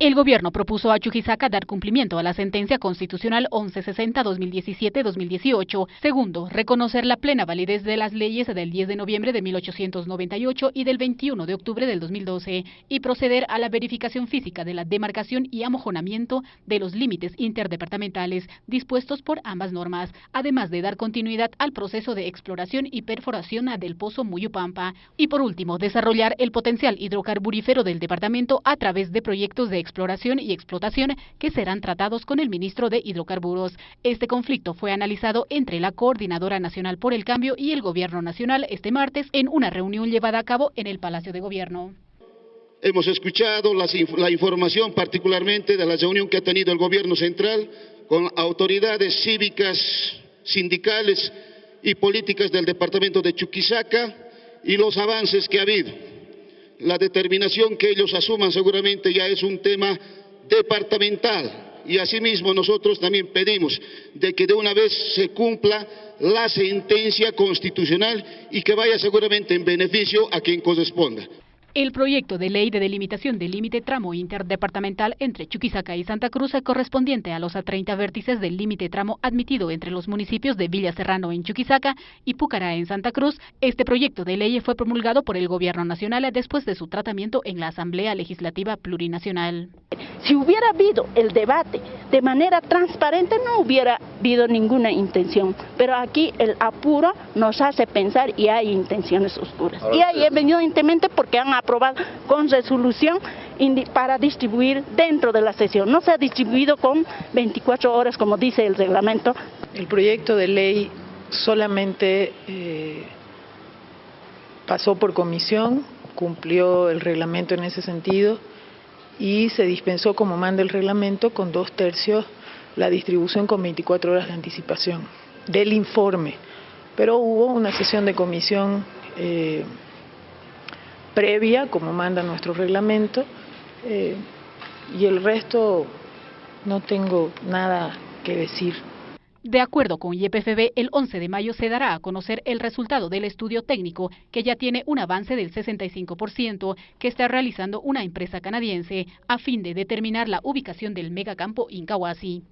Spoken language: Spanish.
El gobierno propuso a Chuquisaca dar cumplimiento a la sentencia constitucional 1160-2017-2018. Segundo, reconocer la plena validez de las leyes del 10 de noviembre de 1898 y del 21 de octubre del 2012 y proceder a la verificación física de la demarcación y amojonamiento de los límites interdepartamentales dispuestos por ambas normas, además de dar continuidad al proceso de exploración y perforación del pozo Muyupampa. Y por último, desarrollar el potencial hidrocarburífero del departamento a través de proyectos de exploración y explotación que serán tratados con el ministro de Hidrocarburos. Este conflicto fue analizado entre la Coordinadora Nacional por el Cambio y el Gobierno Nacional este martes en una reunión llevada a cabo en el Palacio de Gobierno. Hemos escuchado la información particularmente de la reunión que ha tenido el Gobierno Central con autoridades cívicas, sindicales y políticas del Departamento de Chuquisaca y los avances que ha habido la determinación que ellos asuman seguramente ya es un tema departamental y asimismo nosotros también pedimos de que de una vez se cumpla la sentencia constitucional y que vaya seguramente en beneficio a quien corresponda. El proyecto de ley de delimitación del límite tramo interdepartamental entre Chuquisaca y Santa Cruz correspondiente a los a 30 vértices del límite tramo admitido entre los municipios de Villa Serrano en Chuquisaca y Pucará en Santa Cruz. Este proyecto de ley fue promulgado por el Gobierno Nacional después de su tratamiento en la Asamblea Legislativa Plurinacional. Si hubiera habido el debate de manera transparente no hubiera habido ninguna intención, pero aquí el apuro nos hace pensar y hay intenciones oscuras. Y hay evidentemente porque han aprobado con resolución para distribuir dentro de la sesión. No se ha distribuido con 24 horas como dice el reglamento. El proyecto de ley solamente eh, pasó por comisión, cumplió el reglamento en ese sentido y se dispensó como manda el reglamento con dos tercios la distribución con 24 horas de anticipación del informe. Pero hubo una sesión de comisión eh, previa, como manda nuestro reglamento, eh, y el resto no tengo nada que decir. De acuerdo con YPFB, el 11 de mayo se dará a conocer el resultado del estudio técnico, que ya tiene un avance del 65%, que está realizando una empresa canadiense, a fin de determinar la ubicación del megacampo Incahuasi.